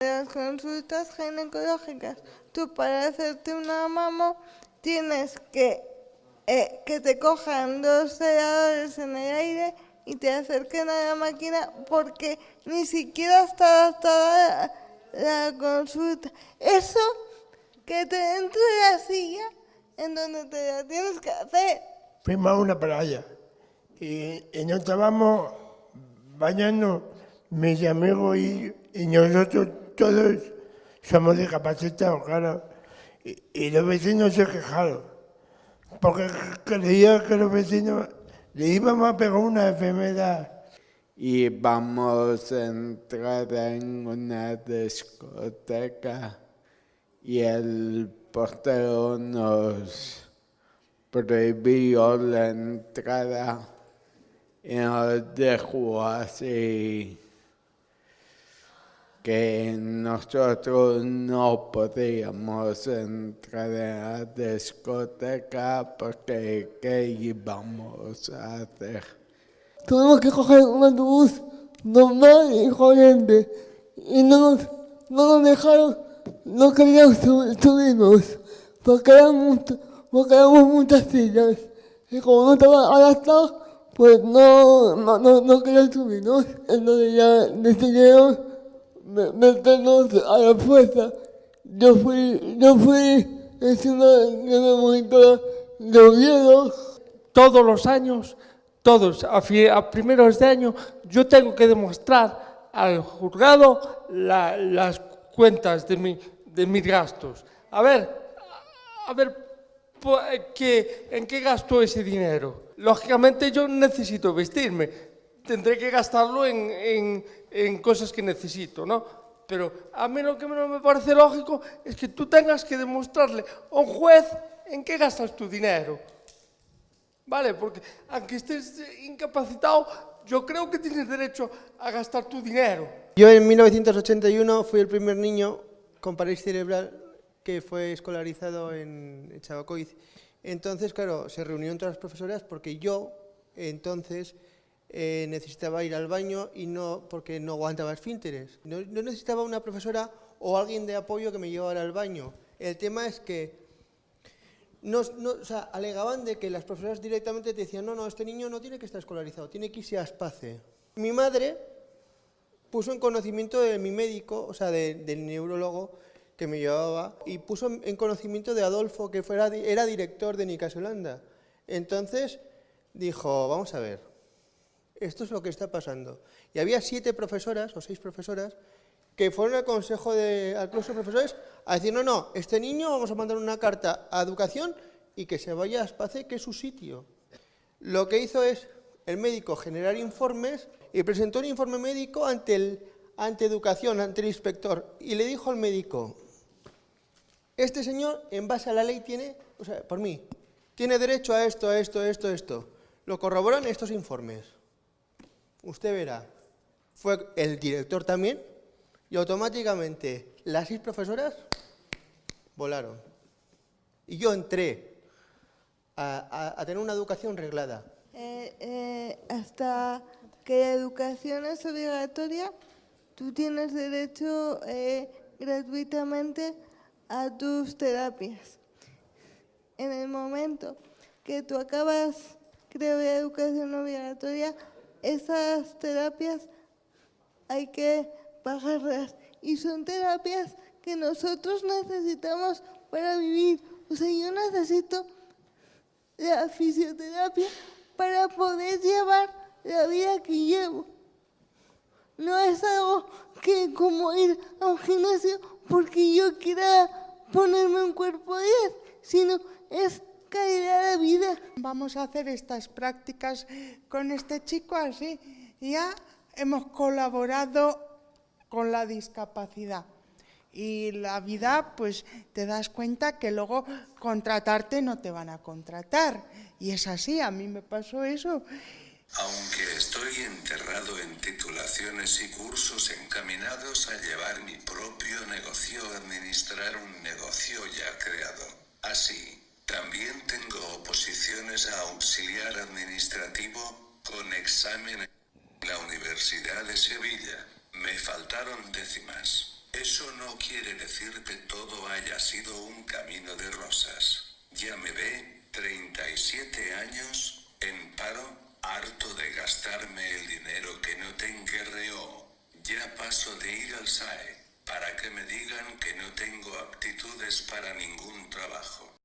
las consultas ginecológicas, tú para hacerte una mamo tienes que eh, que te cojan dos celadores en el aire y te acerquen a la máquina porque ni siquiera está adaptada la, consulta. Eso que te dentro de la silla en donde te la tienes que hacer. Fuimos a una playa y, y nos estábamos bañando mis amigos y, y nosotros todos somos discapacitados, claro. Y, los vecinos se quejaron porque creía que los vecinos le íbamos a pegar una enfermedad. Y vamos a entrar en una discoteca y el portero nos prohibió la entrada y nos dejó así que nosotros no podíamos entrar a la discoteca porque ¿qué íbamos a hacer? Tuvimos que coger un autobús normal y corriente. Y no nos, no nos dejaron, no queríamos subirnos. Porque éramos, muchas sillas. Y como no estaba adaptado pues no, no, no, no querían subirnos, entonces ya decidieron meternos a la fuerza. Yo fui, yo fui encima de la monitora de Oviedo. Todos los años, todos, a, a, primeros de año, yo tengo que demostrar al juzgado la, las cuentas de, mi, de mis gastos. A ver, a ver, ¿qué, ¿en qué gasto ese dinero? Lógicamente yo necesito vestirme, tendré que gastarlo en, en, en cosas que necesito, ¿no? Pero a mí lo que no me parece lógico es que tú tengas que demostrarle a un juez en qué gastas tu dinero. ¿Vale? Porque aunque estés incapacitado, yo creo que tienes derecho a gastar tu dinero. Yo en 1981 fui el primer niño con parálisis cerebral que fue escolarizado en Chabacoiz. Entonces, claro, se reunieron todas las profesoras porque yo, entonces, eh, necesitaba ir al baño y no porque no aguantaba esfínteres. No, no necesitaba una profesora o alguien de apoyo que me llevara al baño. El tema es que no, no, o sea, alegaban de que las profesoras directamente te decían, no, no, este niño no tiene que estar escolarizado, tiene que irse a Aspace. Mi madre puso en conocimiento de mi médico, o sea, de, del neurólogo que me llevaba, y puso en conocimiento de Adolfo, que fuera, era director de Nicasolanda. Entonces dijo, vamos a ver, esto es lo que está pasando. Y había siete profesoras, o seis profesoras, que fueron al consejo de, al de profesores a decir, no, no, este niño vamos a mandar una carta a educación y que se vaya a Espace, que es su sitio. Lo que hizo es el médico generar informes y presentó un informe médico ante, el, ante educación, ante el inspector, y le dijo al médico, este señor, en base a la ley, tiene, o sea, por mí, tiene derecho a esto, a esto, a esto, a esto. Lo corroboran estos informes usted verá, fue el director también, y automáticamente las seis profesoras volaron. Y yo entré a, tener una educación reglada. Eh, eh, hasta que la educación es obligatoria, tú tienes derecho eh, gratuitamente a tus terapias. En el momento que tú acabas, creo, la educación obligatoria, esas terapias hay que pagarlas y son terapias que nosotros necesitamos para vivir. O sea, yo necesito la fisioterapia para poder llevar la vida que llevo. No es algo que como ir a un gimnasio porque yo quiera ponerme un cuerpo 10, sino es calidad de vida. Vamos a hacer estas prácticas con este chico así. Ya hemos colaborado con la discapacidad. Y la vida, pues te das cuenta que luego contratarte no te van a contratar. Y es así, a mí me pasó eso. Aunque estoy enterrado en titulaciones y cursos encaminados a llevar mi propio negocio, administrar un negocio ya creado. Así, también tengo oposiciones a auxiliar administrativo, con examen en la Universidad de Sevilla. Me faltaron décimas. Eso no quiere decir que todo haya sido un camino de rosas. Ya me ve, 37 años, en paro, harto de gastarme el dinero que no tengo reo. Ya paso de ir al SAE, para que me digan que no tengo aptitudes para ningún trabajo.